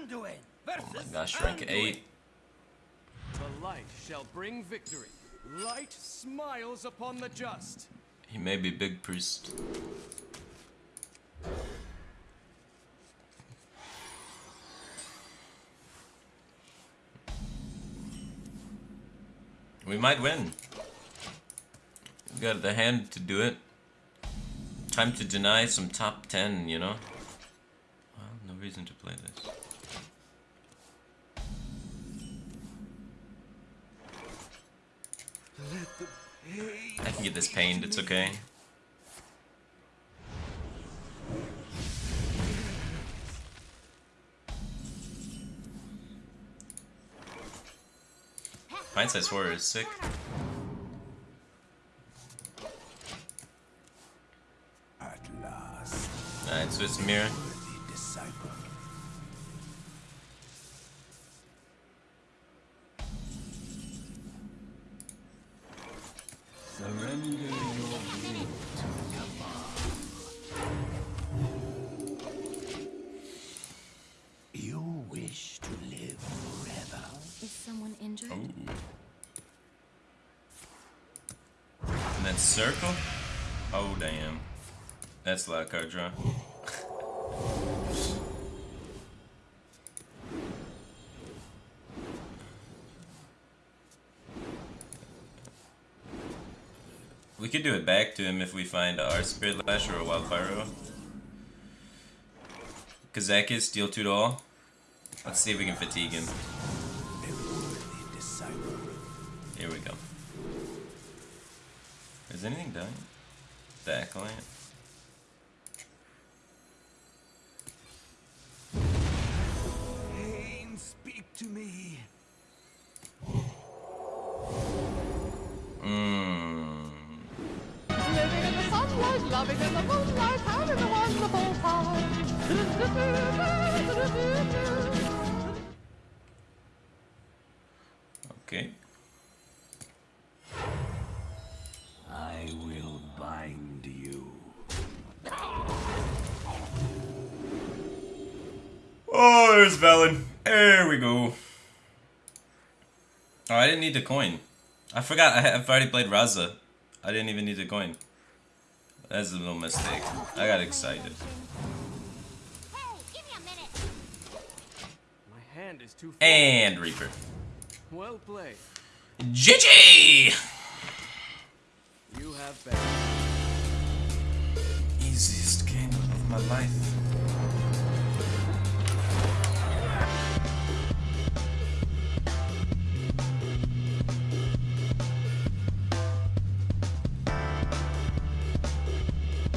Anduin versus Oh my gosh, rank Anduin. 8. The light shall bring victory. Light smiles upon the just. He may be big priest. We might win. We got the hand to do it. Time to deny some top 10, you know? Well, no reason to play this. I can get this pained, it's okay. Size horror is sick. At last, Alright, so it's mirror. Surrender your will to Kama. You wish to live forever. Is someone injured? Ooh. And that circle? Oh damn. That's like a lot We could do it back to him if we find our Spirit Lash or a Wildfire. Kazakus, deal 2 to all. Let's see if we can fatigue him. Here we go. Is anything done? Acolyte? Loving in the moonlight, having a wonderful time. Okay. I will bind you. Oh, there's Velen. There we go. Oh, I didn't need the coin. I forgot. I, I've already played Raza. I didn't even need the coin. That's a little mistake. I got excited. Hey, give me a minute. My hand is too. And Reaper. Well played. GG! You have been. Easiest game of my life.